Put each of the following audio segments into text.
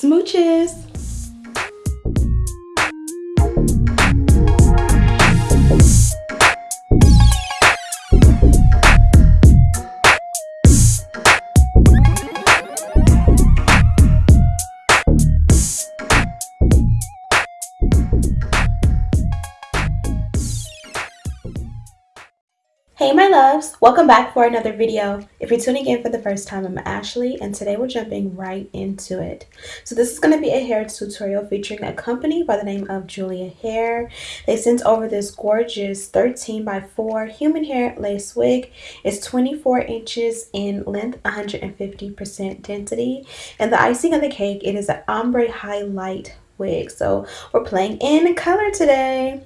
Smooches! Welcome back for another video. If you're tuning in for the first time, I'm Ashley and today we're jumping right into it. So this is going to be a hair tutorial featuring a company by the name of Julia Hair. They sent over this gorgeous 13 by 4 human hair lace wig. It's 24 inches in length, 150% density. And the icing on the cake, it is an ombre highlight wig. So we're playing in color today.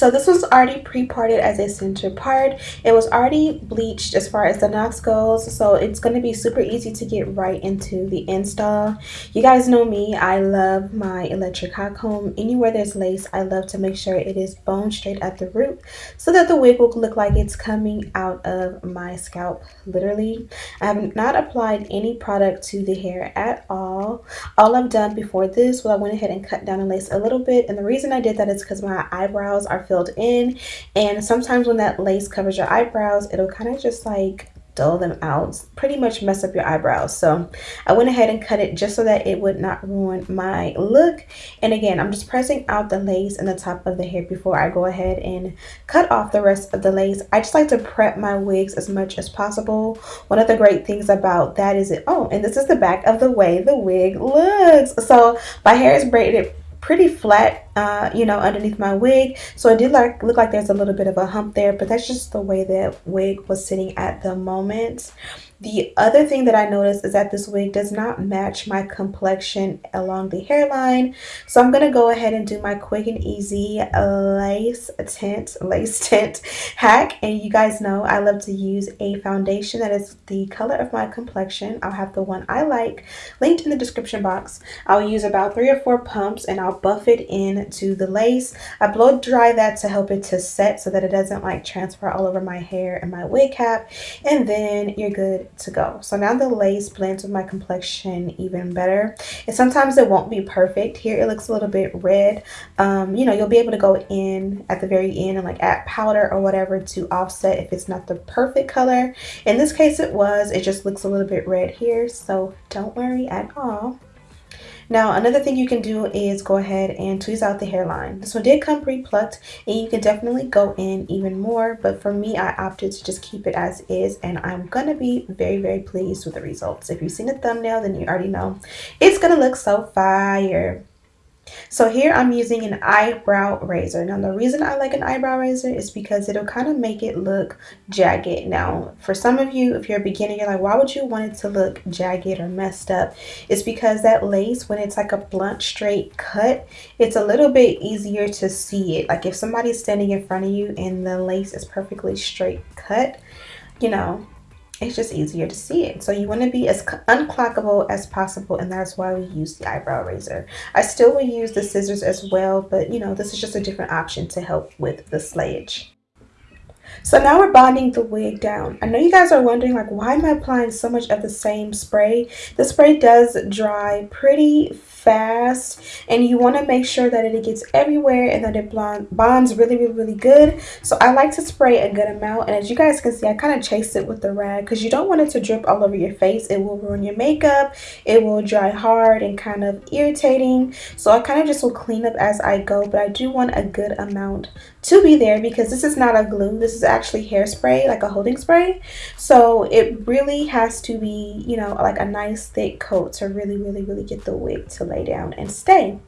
So this was already pre-parted as a center part. It was already bleached as far as the knots goes. So it's going to be super easy to get right into the install. You guys know me. I love my electric hot comb. Anywhere there's lace, I love to make sure it is bone straight at the root so that the wig will look like it's coming out of my scalp, literally. I have not applied any product to the hair at all. All I've done before this was I went ahead and cut down the lace a little bit. And the reason I did that is because my eyebrows are filled in. And sometimes when that lace covers your eyebrows it'll kind of just like dull them out pretty much mess up your eyebrows. So i went ahead and cut it just so that it would not ruin my look. And again i'm just pressing out the lace and the top of the hair before i go ahead and cut off the rest of the lace. I just like to prep my wigs as much as possible. One of the great things about that is it oh and this is the back of the way the wig looks. So my hair is braided pretty flat, uh, you know, underneath my wig. So it did like look like there's a little bit of a hump there, but that's just the way that wig was sitting at the moment. The other thing that I noticed is that this wig does not match my complexion along the hairline. So I'm going to go ahead and do my quick and easy lace tint, lace tint hack. And you guys know I love to use a foundation that is the color of my complexion. I'll have the one I like linked in the description box. I'll use about three or four pumps and I'll buff it into the lace. I blow dry that to help it to set so that it doesn't like transfer all over my hair and my wig cap. And then you're good to go. So now the lace blends with my complexion even better. And sometimes it won't be perfect. Here it looks a little bit red. Um, you know, you'll be able to go in at the very end and like add powder or whatever to offset if it's not the perfect color. In this case it was. It just looks a little bit red here. So don't worry at all. Now, another thing you can do is go ahead and tweeze out the hairline. This one did come pre-plucked and you can definitely go in even more. But for me, I opted to just keep it as is and I'm going to be very, very pleased with the results. If you've seen the thumbnail, then you already know it's going to look so fire. So here I'm using an eyebrow razor. Now the reason I like an eyebrow razor is because it'll kind of make it look jagged. Now for some of you, if you're a beginner, you're like, why would you want it to look jagged or messed up? It's because that lace, when it's like a blunt straight cut, it's a little bit easier to see it. Like if somebody's standing in front of you and the lace is perfectly straight cut, you know, it's just easier to see it. So you want to be as unclockable as possible and that's why we use the eyebrow razor. I still will use the scissors as well, but you know, this is just a different option to help with the slayage. So now we're bonding the wig down. I know you guys are wondering like why am I applying so much of the same spray? The spray does dry pretty fast and you want to make sure that it gets everywhere and that it bonds really really really good. So i like to spray a good amount and as you guys can see i kind of chase it with the rag because you don't want it to drip all over your face. It will ruin your makeup it will dry hard and kind of irritating. So i kind of just will clean up as i go but i do want a good amount to be there because this is not a glue this is actually hairspray like a holding spray. So it really has to be you know like a nice thick coat to really really really get the wig to lay down and stay.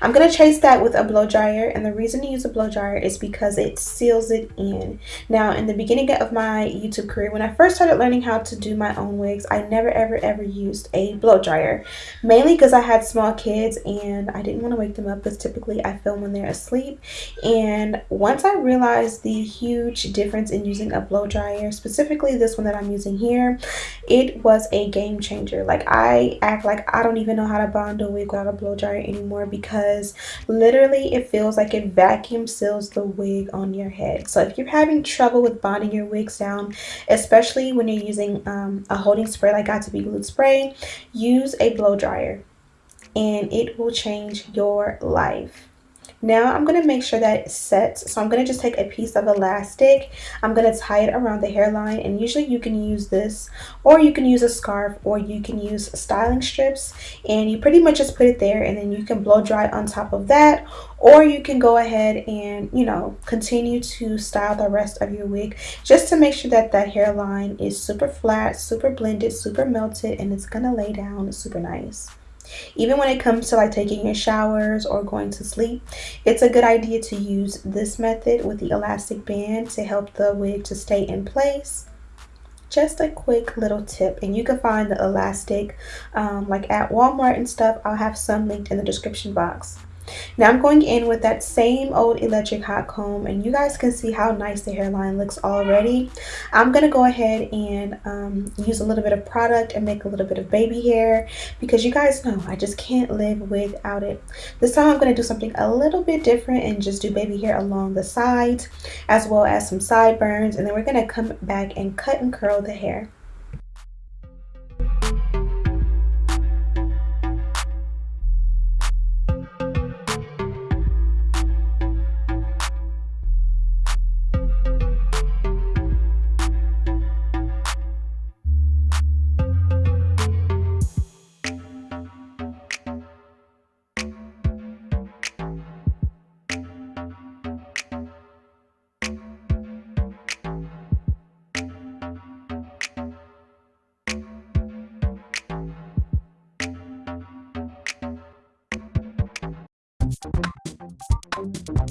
I'm going to chase that with a blow dryer and the reason to use a blow dryer is because it seals it in. Now in the beginning of my YouTube career when I first started learning how to do my own wigs I never ever ever used a blow dryer. Mainly because I had small kids and I didn't want to wake them up because typically I film when they're asleep. And once I realized the huge difference in using a blow dryer specifically this one that I'm using here it was a game changer. Like I act like I don't even know how to bond a wig without a blow dryer anymore because literally it feels like it vacuum seals the wig on your head. So if you're having trouble with bonding your wigs down, especially when you're using um, a holding spray like Got2b Glued Spray, use a blow dryer and it will change your life. Now I'm going to make sure that it sets. So I'm going to just take a piece of elastic. I'm going to tie it around the hairline and usually you can use this or you can use a scarf or you can use styling strips and you pretty much just put it there and then you can blow dry on top of that or you can go ahead and you know continue to style the rest of your wig just to make sure that that hairline is super flat super blended super melted and it's gonna lay down super nice even when it comes to like taking your showers or going to sleep, it's a good idea to use this method with the elastic band to help the wig to stay in place. Just a quick little tip and you can find the elastic um, like at Walmart and stuff. I'll have some linked in the description box now I'm going in with that same old electric hot comb and you guys can see how nice the hairline looks already. I'm going to go ahead and um, use a little bit of product and make a little bit of baby hair because you guys know I just can't live without it. This time I'm going to do something a little bit different and just do baby hair along the sides as well as some sideburns and then we're going to come back and cut and curl the hair.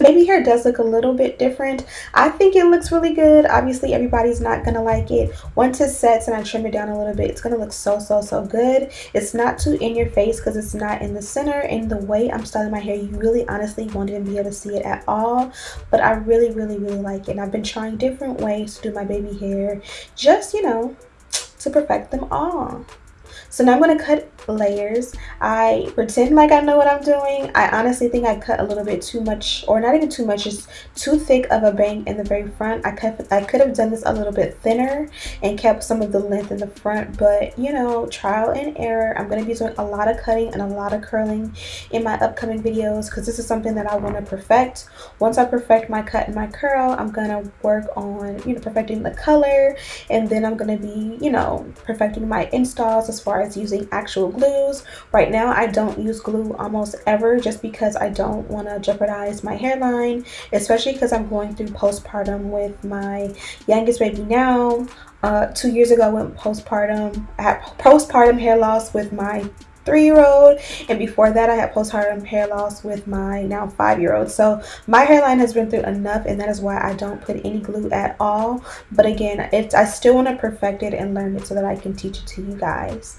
baby hair does look a little bit different. I think it looks really good. Obviously, everybody's not going to like it. Once it sets and I trim it down a little bit, it's going to look so, so, so good. It's not too in your face because it's not in the center. And the way I'm styling my hair, you really honestly won't even be able to see it at all. But I really, really, really like it. And I've been trying different ways to do my baby hair just, you know, to perfect them all. So now I'm going to cut layers. I pretend like I know what I'm doing. I honestly think I cut a little bit too much or not even too much, just too thick of a bang in the very front. I, cut, I could have done this a little bit thinner and kept some of the length in the front, but you know, trial and error. I'm going to be doing a lot of cutting and a lot of curling in my upcoming videos because this is something that I want to perfect. Once I perfect my cut and my curl, I'm going to work on, you know, perfecting the color and then I'm going to be, you know, perfecting my installs as far as using actual glues. Right now, I don't use glue almost ever just because I don't want to jeopardize my hairline, especially because I'm going through postpartum with my youngest baby now. Uh, two years ago, I went postpartum. I had postpartum hair loss with my three-year-old and before that I had postpartum hair loss with my now five-year-old. So my hairline has been through enough and that is why I don't put any glue at all. But again it's I still want to perfect it and learn it so that I can teach it to you guys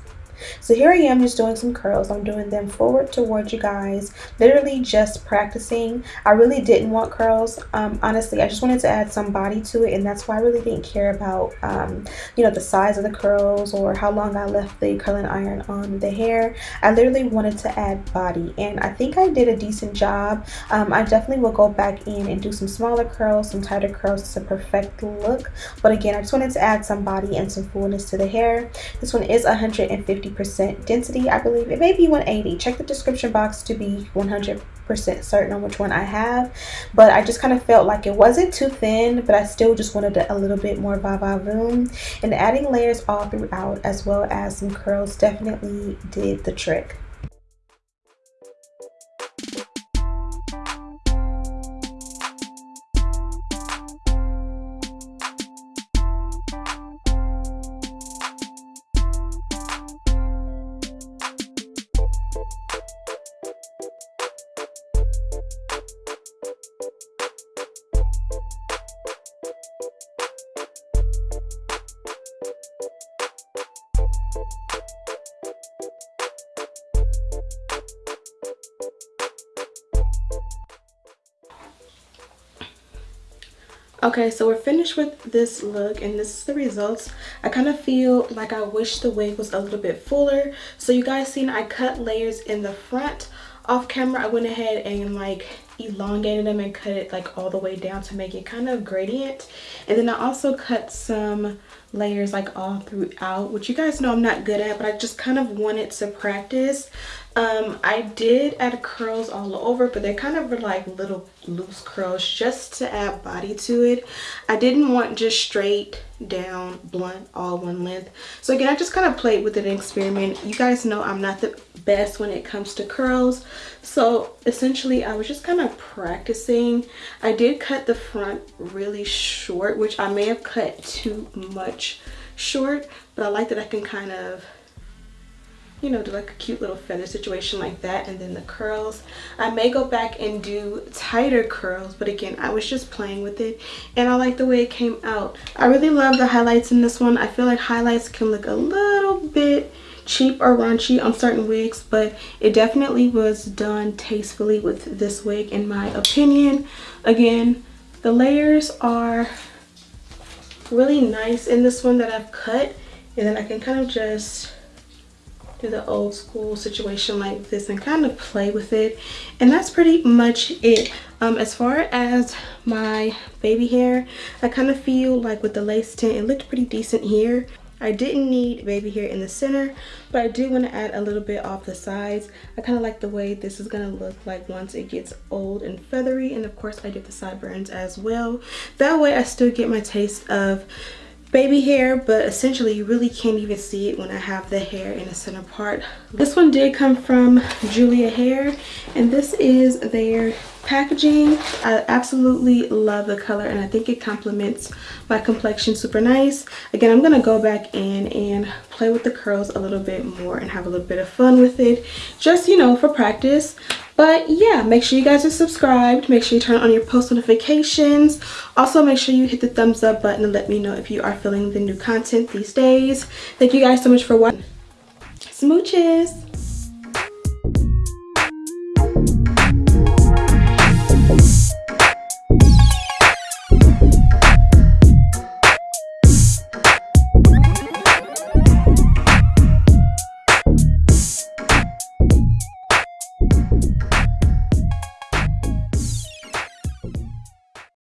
so here I am just doing some curls. I'm doing them forward towards you guys, literally just practicing. I really didn't want curls. Um, honestly, I just wanted to add some body to it and that's why I really didn't care about, um, you know, the size of the curls or how long I left the curling iron on the hair. I literally wanted to add body and I think I did a decent job. Um, I definitely will go back in and do some smaller curls, some tighter curls to perfect the look. But again, I just wanted to add some body and some fullness to the hair. This one is 150 150% density, I believe. It may be 180. Check the description box to be 100% certain on which one I have. But I just kind of felt like it wasn't too thin, but I still just wanted a little bit more va-va-voom. And adding layers all throughout as well as some curls definitely did the trick. Okay so we're finished with this look and this is the results. I kind of feel like i wish the wig was a little bit fuller. So you guys seen i cut layers in the front. Off camera i went ahead and like elongated them and cut it like all the way down to make it kind of gradient. And then i also cut some layers like all throughout which you guys know i'm not good at but i just kind of wanted to practice. Um i did add curls all over but they're kind of like little loose curls just to add body to it. I didn't want just straight down blunt all one length. So again i just kind of played with an experiment. You guys know i'm not the best when it comes to curls. So essentially i was just kind of practicing. I did cut the front really short which i may have cut too much short but i like that i can kind of you know do like a cute little feather situation like that and then the curls. I may go back and do tighter curls but again i was just playing with it and i like the way it came out. I really love the highlights in this one. I feel like highlights can look a little bit cheap or raunchy on certain wigs but it definitely was done tastefully with this wig in my opinion. Again the layers are really nice in this one that i've cut and then i can kind of just the old school situation like this and kind of play with it and that's pretty much it um, as far as my baby hair i kind of feel like with the lace tint it looked pretty decent here I didn't need baby hair in the center, but I do want to add a little bit off the sides. I kind of like the way this is going to look like once it gets old and feathery. And of course, I did the sideburns as well. That way, I still get my taste of baby hair but essentially you really can't even see it when I have the hair in the center part. This one did come from Julia Hair and this is their packaging. I absolutely love the color and I think it complements my complexion super nice. Again, I'm going to go back in and play with the curls a little bit more and have a little bit of fun with it just, you know, for practice. But yeah, make sure you guys are subscribed. Make sure you turn on your post notifications. Also, make sure you hit the thumbs up button and let me know if you are feeling the new content these days. Thank you guys so much for watching. Smooches!